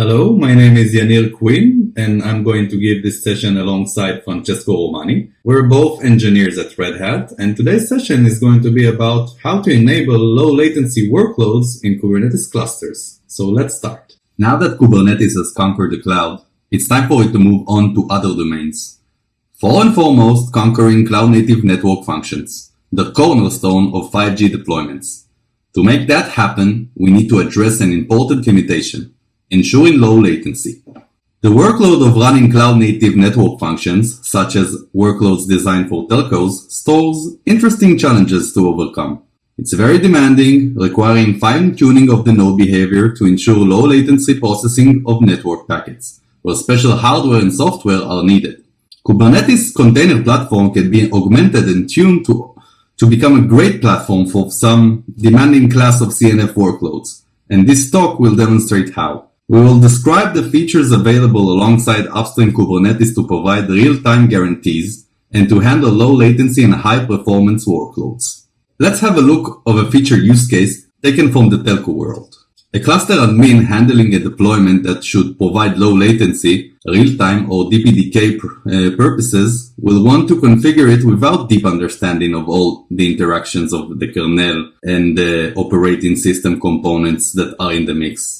Hello, my name is Yanir Quinn, and I'm going to give this session alongside Francesco Romani. We're both engineers at Red Hat, and today's session is going to be about how to enable low latency workloads in Kubernetes clusters. So let's start. Now that Kubernetes has conquered the cloud, it's time for it to move on to other domains. For and foremost, conquering cloud native network functions, the cornerstone of 5G deployments. To make that happen, we need to address an important limitation ensuring low latency. The workload of running cloud-native network functions, such as workloads designed for telcos, stores interesting challenges to overcome. It's very demanding, requiring fine-tuning of the node behavior to ensure low latency processing of network packets, where special hardware and software are needed. Kubernetes container platform can be augmented and tuned to, to become a great platform for some demanding class of CNF workloads, and this talk will demonstrate how. We will describe the features available alongside upstream Kubernetes to provide real-time guarantees and to handle low latency and high performance workloads. Let's have a look of a feature use case taken from the telco world. A cluster admin handling a deployment that should provide low latency, real-time or DPDK uh, purposes will want to configure it without deep understanding of all the interactions of the kernel and the operating system components that are in the mix.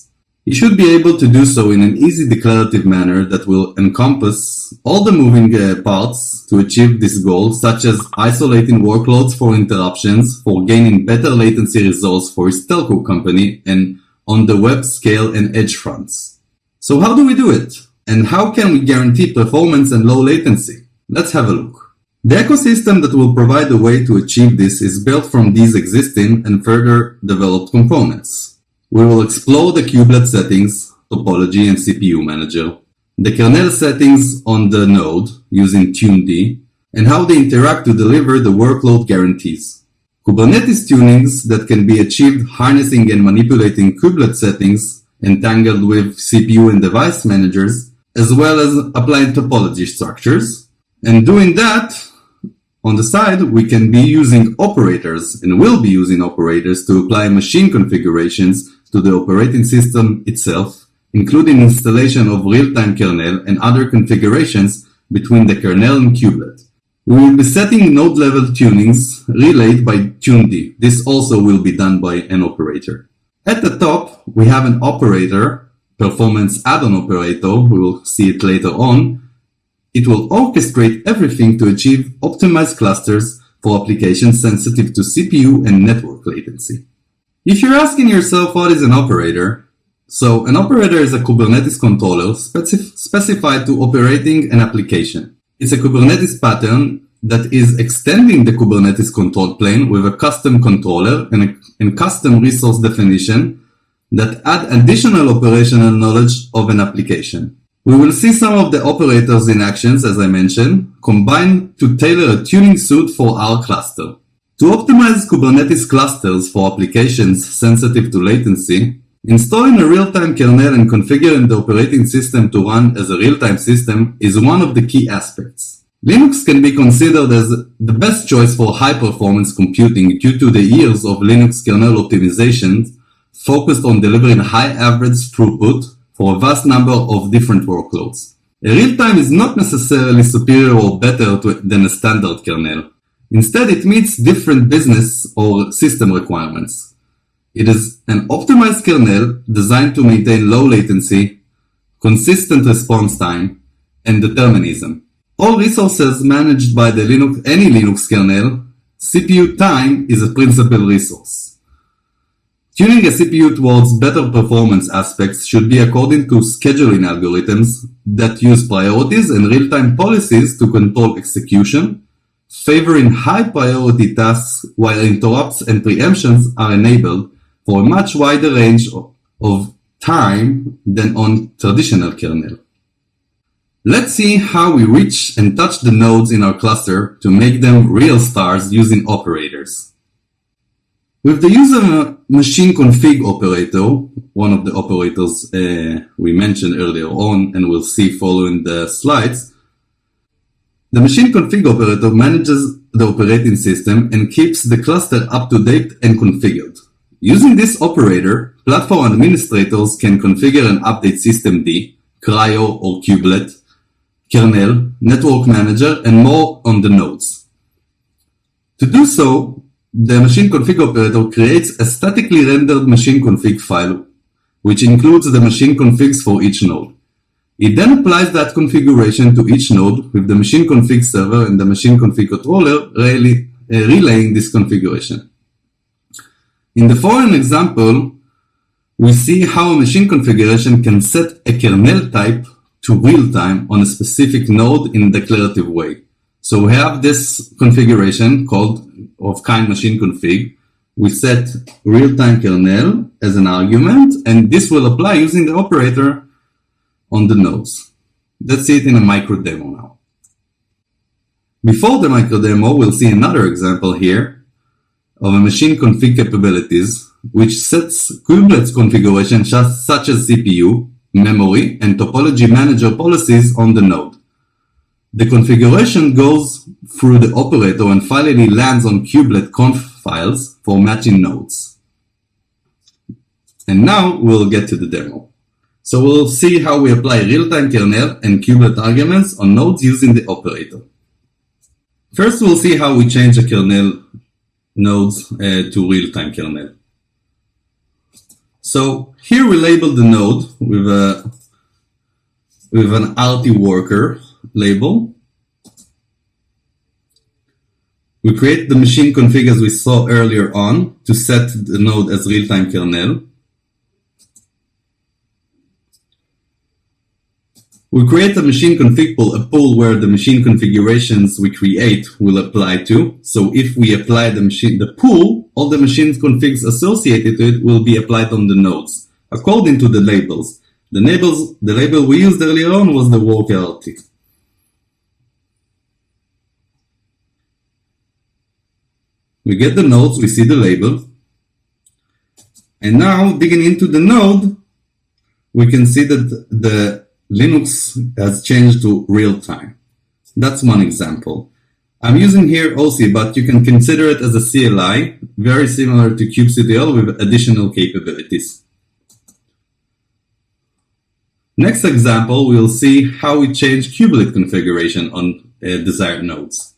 You should be able to do so in an easy declarative manner that will encompass all the moving uh, parts to achieve this goal, such as isolating workloads for interruptions, for gaining better latency results for his telco company, and on the web scale and edge fronts. So how do we do it? And how can we guarantee performance and low latency? Let's have a look. The ecosystem that will provide a way to achieve this is built from these existing and further developed components. We will explore the kubelet settings, topology, and CPU manager, the kernel settings on the node using tuned, and how they interact to deliver the workload guarantees. Kubernetes tunings that can be achieved harnessing and manipulating kubelet settings entangled with CPU and device managers, as well as applying topology structures. And doing that, on the side, we can be using operators and will be using operators to apply machine configurations to the operating system itself, including installation of real-time kernel and other configurations between the kernel and kubelet. We will be setting node-level tunings relayed by tuned. This also will be done by an operator. At the top, we have an operator, performance add-on operator, we will see it later on. It will orchestrate everything to achieve optimized clusters for applications sensitive to CPU and network latency. If you're asking yourself what is an operator, so an operator is a Kubernetes controller specif specified to operating an application. It's a Kubernetes pattern that is extending the Kubernetes control plane with a custom controller and, a, and custom resource definition that add additional operational knowledge of an application. We will see some of the operators in actions, as I mentioned, combined to tailor a tuning suit for our cluster. To optimize Kubernetes clusters for applications sensitive to latency, installing a real-time kernel and configuring the operating system to run as a real-time system is one of the key aspects. Linux can be considered as the best choice for high-performance computing due to the years of Linux kernel optimizations focused on delivering high average throughput for a vast number of different workloads. A real-time is not necessarily superior or better to, than a standard kernel. Instead, it meets different business or system requirements. It is an optimized kernel designed to maintain low latency, consistent response time, and determinism. All resources managed by the Linux, any Linux kernel, CPU time is a principal resource. Tuning a CPU towards better performance aspects should be according to scheduling algorithms that use priorities and real-time policies to control execution, favoring high priority tasks while interrupts and preemptions are enabled for a much wider range of time than on traditional kernel. Let's see how we reach and touch the nodes in our cluster to make them real stars using operators. With the user machine config operator, one of the operators uh, we mentioned earlier on and we'll see following the slides, the machine config operator manages the operating system and keeps the cluster up to date and configured. Using this operator, platform administrators can configure and update systemd, CRI-O or kubelet, kernel, network manager, and more on the nodes. To do so, the machine config operator creates a statically rendered machine config file, which includes the machine configs for each node. It then applies that configuration to each node with the machine config server and the machine config controller really, uh, relaying this configuration. In the following example, we see how a machine configuration can set a kernel type to real time on a specific node in a declarative way. So we have this configuration called of kind machine config. We set real-time kernel as an argument, and this will apply using the operator on the nodes. Let's see it in a micro demo now. Before the micro demo, we'll see another example here of a machine config capabilities, which sets kubelets configuration such as CPU, memory, and topology manager policies on the node. The configuration goes through the operator and finally lands on kubelet conf files for matching nodes. And now we'll get to the demo. So we'll see how we apply real-time kernel and kubelet arguments on nodes using the operator. First, we'll see how we change the kernel nodes uh, to real-time kernel. So here we label the node with a with an RT worker label. We create the machine config as we saw earlier on to set the node as real-time kernel. We create a machine config pool, a pool where the machine configurations we create will apply to. So if we apply the machine, the pool, all the machine configs associated to it will be applied on the nodes according to the labels. The labels, the label we used earlier on was the worker RT. We get the nodes, we see the label. And now digging into the node, we can see that the Linux has changed to real time. That's one example. I'm using here OC, but you can consider it as a CLI, very similar to kubectl with additional capabilities. Next example, we'll see how we change kubelet configuration on uh, desired nodes.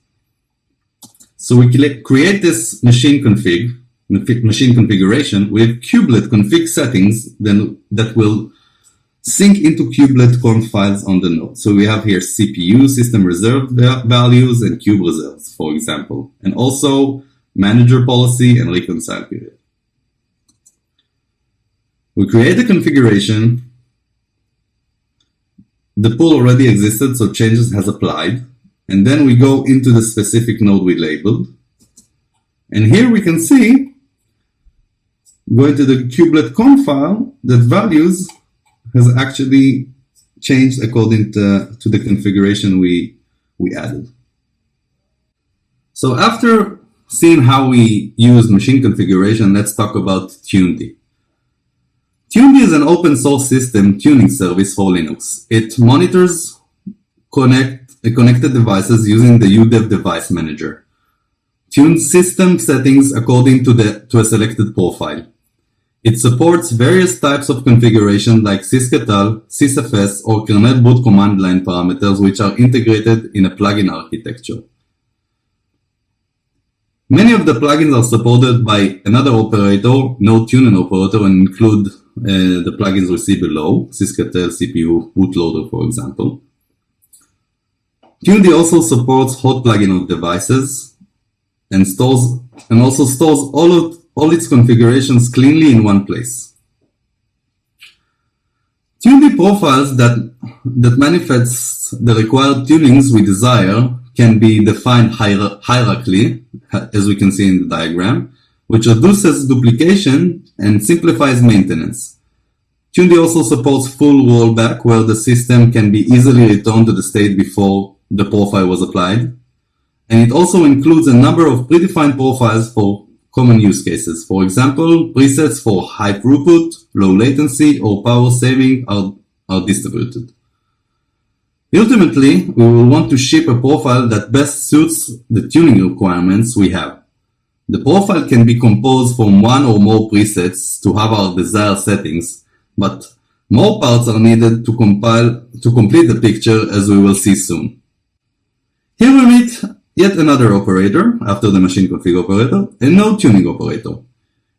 So we create this machine config, machine configuration with kubelet config settings then that will sync into kubelet conf files on the node. So we have here CPU, system reserved values, and kube reserves, for example, and also manager policy and reconcile period. We create the configuration. The pool already existed, so changes has applied. And then we go into the specific node we labeled. And here we can see, going to the kubelet conf file, that values has actually changed according to, to the configuration we, we added. So after seeing how we use machine configuration, let's talk about TuneD. TuneD is an open source system tuning service for Linux. It monitors connect, connected devices using the UDEV device manager. Tune system settings according to, the, to a selected profile. It supports various types of configuration like sysctl, sysfs, or kernel boot command line parameters which are integrated in a plugin architecture. Many of the plugins are supported by another operator, node tuning operator, and include uh, the plugins we see below, sysctl, CPU, bootloader, for example. TuneD also supports hot plugin of devices and stores and also stores all of all its configurations cleanly in one place. TuneD profiles that, that manifests the required tunings we desire can be defined hier hierarchically, as we can see in the diagram, which reduces duplication and simplifies maintenance. TuneD also supports full rollback, where the system can be easily returned to the state before the profile was applied. And it also includes a number of predefined profiles for common use cases. For example, presets for high throughput, low latency, or power saving are, are distributed. Ultimately, we will want to ship a profile that best suits the tuning requirements we have. The profile can be composed from one or more presets to have our desired settings, but more parts are needed to compile to complete the picture as we will see soon. Here we meet yet another operator after the machine config operator, a node tuning operator.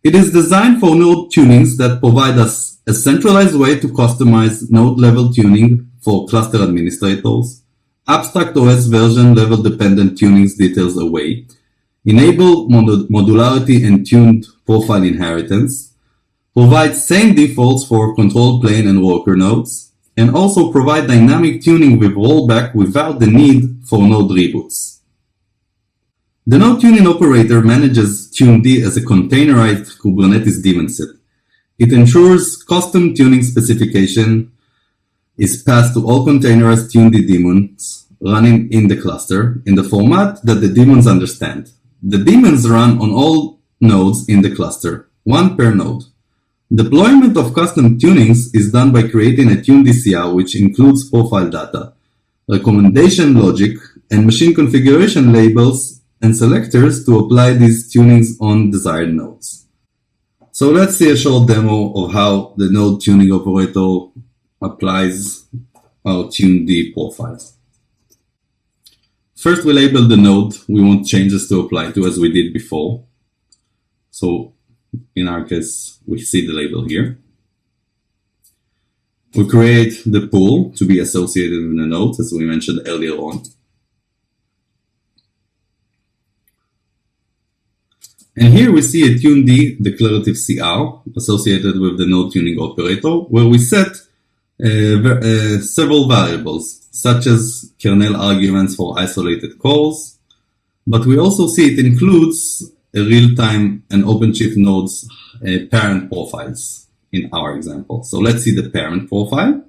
It is designed for node tunings that provide us a centralized way to customize node level tuning for cluster administrators, abstract OS version level dependent tunings details away, enable mod modularity and tuned profile inheritance, provide same defaults for control plane and worker nodes, and also provide dynamic tuning with rollback without the need for node reboots. The node tuning operator manages tuned as a containerized Kubernetes daemon set. It ensures custom tuning specification is passed to all containerized tuned daemons running in the cluster in the format that the daemons understand. The daemons run on all nodes in the cluster, one per node. Deployment of custom tunings is done by creating a TuneD CR which includes profile data, recommendation logic, and machine configuration labels and selectors to apply these tunings on desired nodes. So let's see a short demo of how the node tuning operator applies our tuned profiles. First, we label the node we want changes to apply to as we did before. So in our case, we see the label here. We create the pool to be associated with the node, as we mentioned earlier on. And here we see a tuned declarative CR associated with the node tuning operator, where we set uh, uh, several variables such as kernel arguments for isolated calls, but we also see it includes real-time and OpenShift nodes uh, parent profiles in our example. So let's see the parent profile.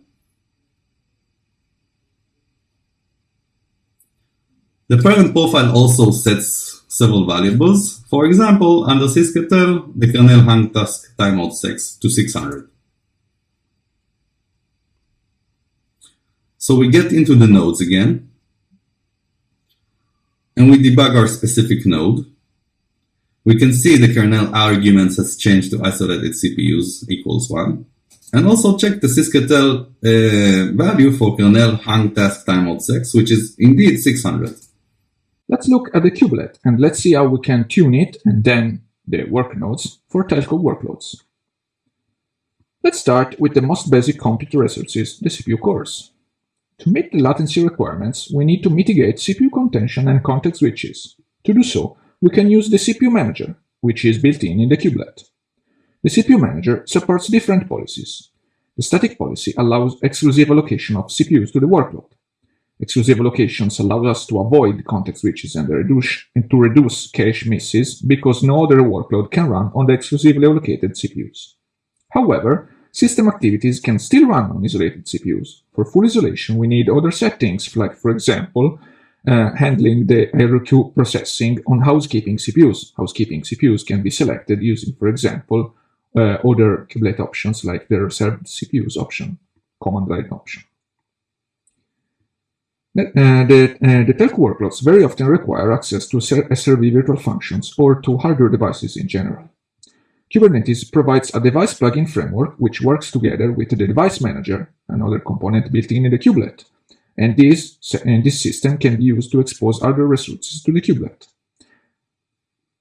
The parent profile also sets several variables. For example, under sysctl, the kernel hung task timeout sets to 600. So we get into the nodes again, and we debug our specific node. We can see the kernel arguments has changed to isolated CPUs equals 1. And also check the sysctl uh, value for kernel hung task timeout 6, which is indeed 600. Let's look at the kubelet and let's see how we can tune it and then the work nodes for telco workloads. Let's start with the most basic compute resources, the CPU cores. To meet the latency requirements, we need to mitigate CPU contention and context switches. To do so, we can use the CPU manager, which is built in in the kubelet. The CPU manager supports different policies. The static policy allows exclusive allocation of CPUs to the workload. Exclusive allocations allow us to avoid context switches and, reduce, and to reduce cache misses because no other workload can run on the exclusively allocated CPUs. However, System activities can still run on isolated CPUs. For full isolation, we need other settings, like, for example, uh, handling the IRQ processing on housekeeping CPUs. Housekeeping CPUs can be selected using, for example, uh, other kubelet options like the reserved CPUs option, command line option. Uh, the, uh, the telco workloads very often require access to SR-IOV virtual functions or to hardware devices in general. Kubernetes provides a device plugin framework which works together with the device manager, another component built in the kubelet. And this, and this system can be used to expose other resources to the kubelet.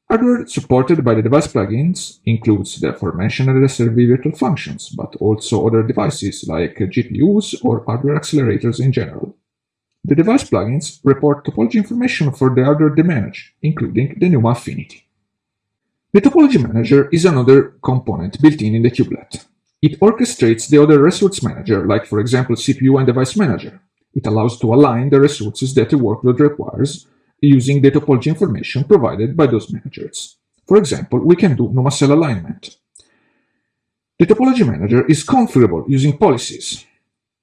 Hardware supported by the device plugins includes the aforementioned SR-IOV virtual functions, but also other devices like GPUs or hardware accelerators in general. The device plugins report topology information for the hardware they manage, including the NUMA affinity. The topology manager is another component built in in the kubelet. It orchestrates the other resource manager, like for example CPU and device manager. It allows to align the resources that a workload requires using the topology information provided by those managers. For example, we can do NUMA cell alignment. The topology manager is configurable using policies.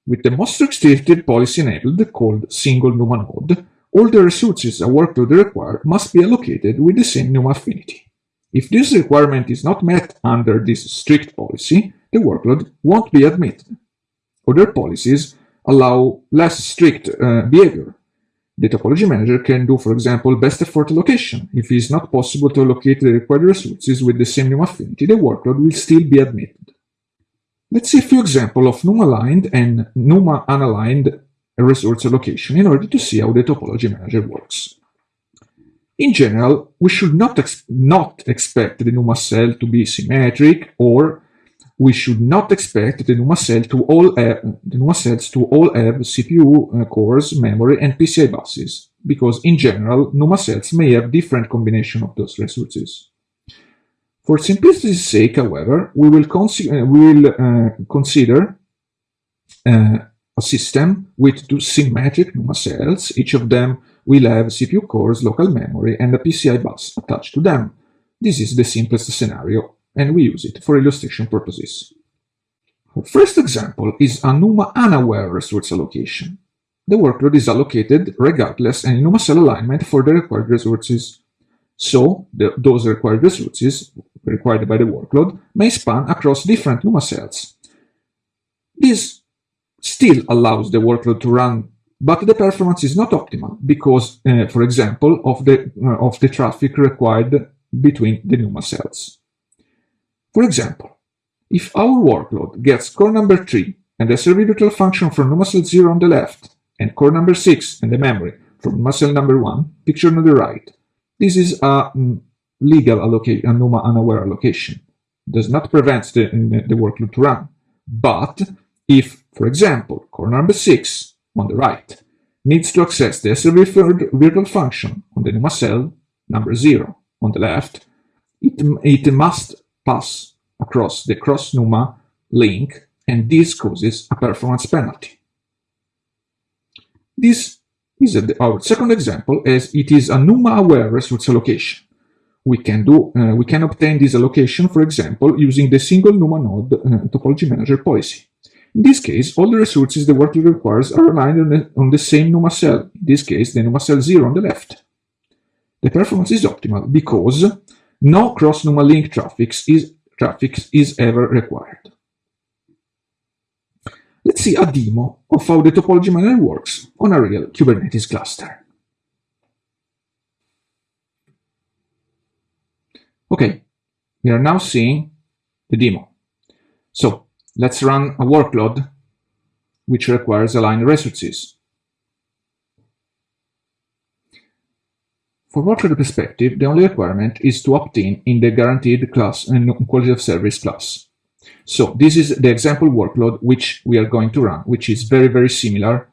With the most restricted policy enabled, called single NUMA node, all the resources a workload requires must be allocated with the same NUMA affinity. If this requirement is not met under this strict policy, the workload won't be admitted. Other policies allow less strict uh, behavior. The topology manager can do, for example, best effort allocation. If it is not possible to allocate the required resources with the same NUMA affinity, the workload will still be admitted. Let's see a few examples of NUMA-aligned and NUMA-unaligned resource allocation in order to see how the topology manager works. In general, we should not, ex not expect the NUMA cell to be symmetric or we should not expect the NUMA, cell to all have, the NUMA cells to all have CPU uh, cores, memory, and PCI buses, because in general, NUMA cells may have different combination of those resources. For simplicity's sake, however, we will, uh, we will uh, consider uh, a system with two symmetric NUMA cells. Each of them will have CPU cores, local memory, and a PCI bus attached to them. This is the simplest scenario and we use it for illustration purposes. Our first example is a NUMA unaware resource allocation. The workload is allocated regardless any NUMA cell alignment for the required resources. So, the, those required resources, required by the workload, may span across different NUMA cells. This still allows the workload to run, but the performance is not optimal because, uh, for example, of the, uh, of the traffic required between the NUMA cells. For example, if our workload gets core number 3 and the virtual function from NUMA cell 0 on the left and core number 6 and the memory from NUMA cell number 1, pictured on the right, this is a legal allocation, a NUMA unaware allocation. Does not prevent the, the workload to run. But if, for example, core number 6 on the right needs to access the SR-IOV virtual function on the NUMA cell number 0 on the left, it, it must pass across the cross-NUMA link and this causes a performance penalty. This is a, our second example as it is a NUMA-aware resource allocation. We can do uh, we can obtain this allocation, for example, using the single NUMA node uh, topology manager policy. In this case, all the resources the workload requires are aligned on the, on the same NUMA cell, in this case the NUMA cell 0 on the left. The performance is optimal because no cross-NUMA link traffic is, traffic is ever required. Let's see a demo of how the topology manager works on a real Kubernetes cluster. Okay, we are now seeing the demo. So let's run a workload which requires aligned resources. For workload perspective, the only requirement is to opt in in the guaranteed class and quality of service class. So this is the example workload which we are going to run, which is very, very similar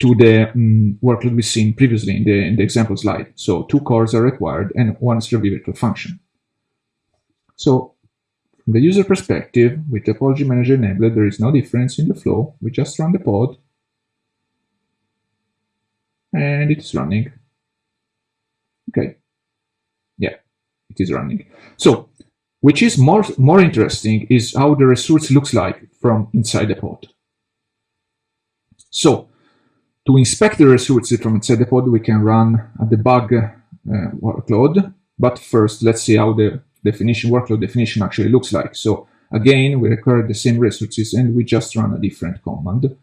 to the um, workload we've seen previously in the, in the example slide. So two cores are required and one SR-IOV virtual function. So from the user perspective, with topology manager enabled, there is no difference in the flow. We just run the pod and it is running. Okay. Yeah, it is running. So, which is more, more interesting is how the resource looks like from inside the pod. So, to inspect the resources from inside the pod, we can run a debug uh, workload. But first, let's see how the definition workload definition actually looks like. So again, we require the same resources and we just run a different command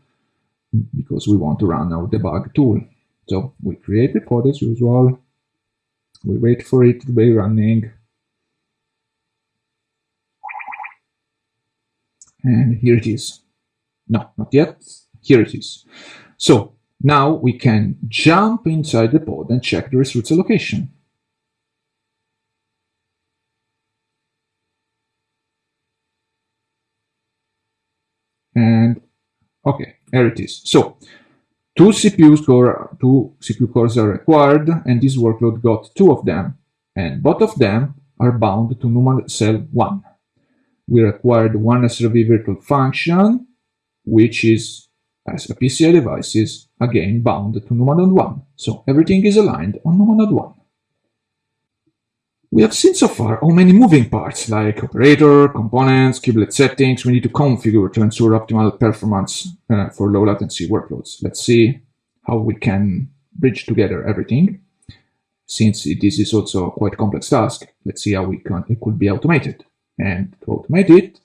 because we want to run our debug tool. So we create the pod as usual, we wait for it to be running. And here it is. No, not yet. Here it is. So now we can jump inside the pod and check the resource allocation. And okay, here it is. So Two CPUs core, two CPU cores are required, and this workload got two of them, and both of them are bound to NUMA cell 1. We required one SR-IOV virtual function, which is, as a PCI devices, again bound to NUMA node 1. So everything is aligned on NUMA node 1. We have seen so far how many moving parts like operator, components, kubelet settings we need to configure to ensure optimal performance uh, for low latency workloads. Let's see how we can bridge together everything. Since this is also a quite complex task, let's see how we can, it could be automated. And to automate it,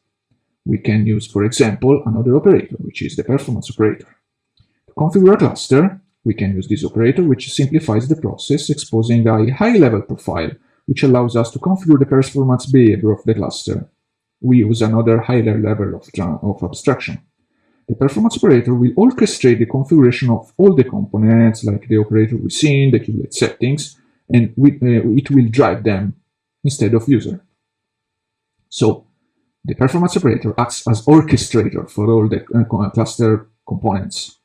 we can use, for example, another operator, which is the performance operator. To configure a cluster, We can use this operator, which simplifies the process, exposing a high-level profile, which allows us to configure the performance behavior of the cluster. We use another higher level of, of abstraction. The performance operator will orchestrate the configuration of all the components, like the operator within, the kubelet settings, and we, uh, it will drive them instead of user. So the performance operator acts as orchestrator for all the uh, cluster components.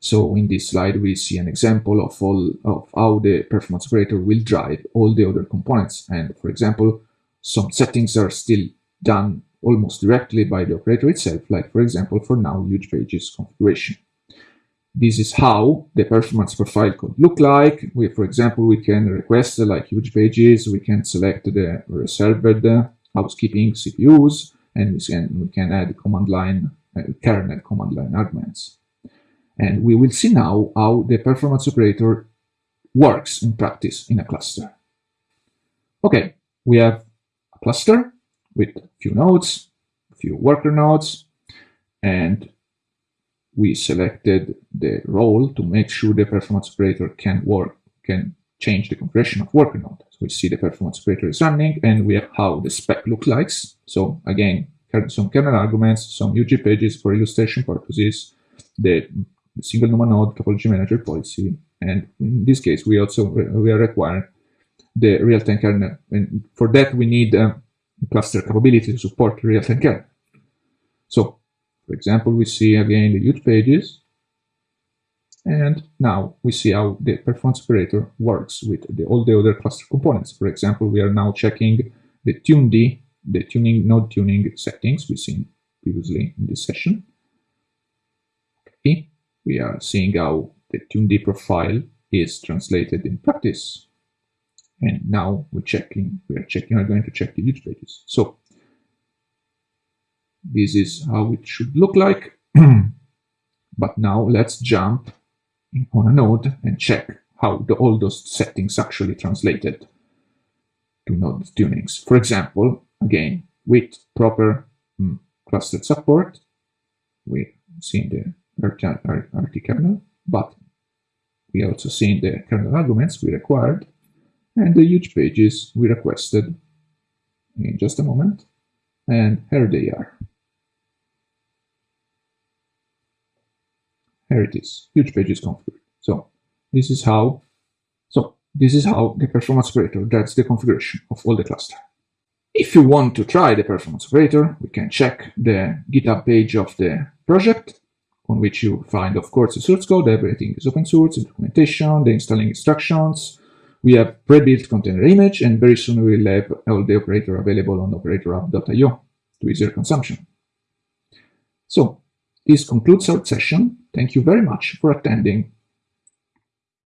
So in this slide, we see an example of all of how the performance operator will drive all the other components. And for example, some settings are still done almost directly by the operator itself, like for example, for now, huge pages configuration. This is how the performance profile could look like. We, for example, we can request like huge pages, we can select the reserved uh, housekeeping CPUs, and we can, we can add command line, uh, kernel command line arguments. And we will see now how the performance operator works in practice in a cluster. Okay, we have a cluster with a few nodes, a few worker nodes, and we selected the role to make sure the performance operator can work, can change the configuration of worker node. So we see the performance operator is running and we have how the spec looks like. So again, some kernel arguments, some huge pages for illustration purposes, the single NUMA node topology manager policy. And in this case, we also we are requiring the real-time kernel. And for that, we need um, cluster capability to support real-time kernel. So, for example, we see again the huge pages. And now we see how the performance operator works with the, all the other cluster components. For example, we are now checking the tuned, the tuning node tuning settings we've seen previously in this session. Okay we are seeing how the TuneD profile is translated in practice. And now we're checking, we are checking, we're going to check the huge pages. So this is how it should look like. but now let's jump on a node and check how the, all those settings actually translated to node tunings. For example, again, with proper mm, clustered support, we see the RT kernel, but we also seen the kernel arguments we required and the huge pages we requested in just a moment. And here they are. Here it is, huge pages configured. So this is how, so this is how the performance operator does the configuration of all the cluster. If you want to try the performance operator, we can check the GitHub page of the project on which you find, of course, the source code. Everything is open source, the documentation, the installing instructions. We have pre-built container image, and very soon we will have all the operator available on operatorhub.io to easier consumption. So this concludes our session. Thank you very much for attending